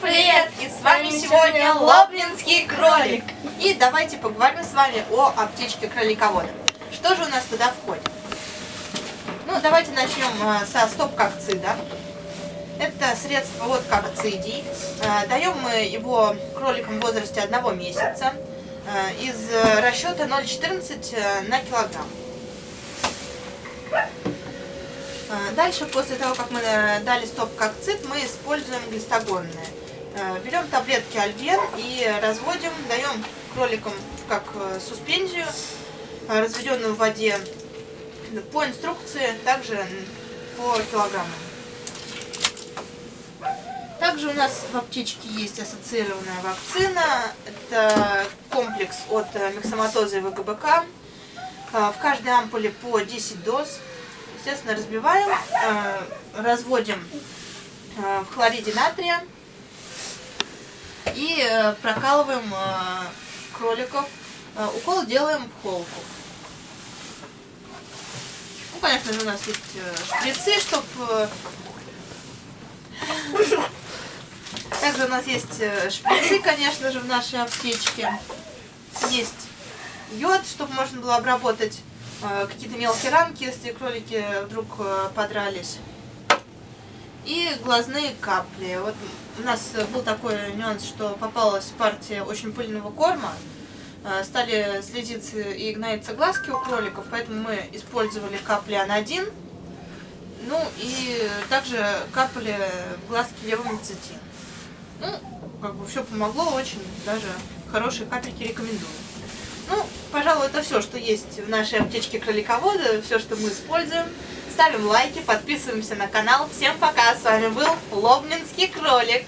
Привет! И с вами сегодня Лоблинский кролик. И давайте поговорим с вами о аптечке кроликовода. Что же у нас туда входит? Ну, давайте начнем э, со стоп-кокцида. Это средство от кокцидий. Э, Даем мы его кроликам в возрасте одного месяца э, из расчета 0,14 на килограмм. Дальше, после того, как мы э, дали стоп-кокцит, мы используем глистогонные. Э, берем таблетки альбен и разводим, даем кроликам как э, суспензию, разведенную в воде, по инструкции, также по килограммам. Также у нас в аптечке есть ассоциированная вакцина. Это комплекс от миксоматоза и ВГБК. В каждой ампуле по 10 доз. Естественно, разбиваем, э, разводим э, в хлориде натрия и э, прокалываем кроликов. Укол делаем в холку. Ну, конечно же, у нас есть шприцы, чтобы... Также у нас есть шприцы, конечно же, в нашей аптечке. Есть йод, чтобы можно было обработать какие-то мелкие ранки, если кролики вдруг э, подрались. И глазные капли. Вот у нас был такой нюанс, что попалась партия очень пыльного корма. Э, стали слезиться и гноиться глазки у кроликов, поэтому мы использовали капли анодин. Ну и также капали глазки левомицетин. Ну, как бы все помогло очень, даже хорошие капельки рекомендую. Ну, пожалуй, это все, что есть в нашей аптечке кроликовода, все, что мы используем. Ставим лайки, подписываемся на канал. Всем пока, с вами был Лобнинский кролик.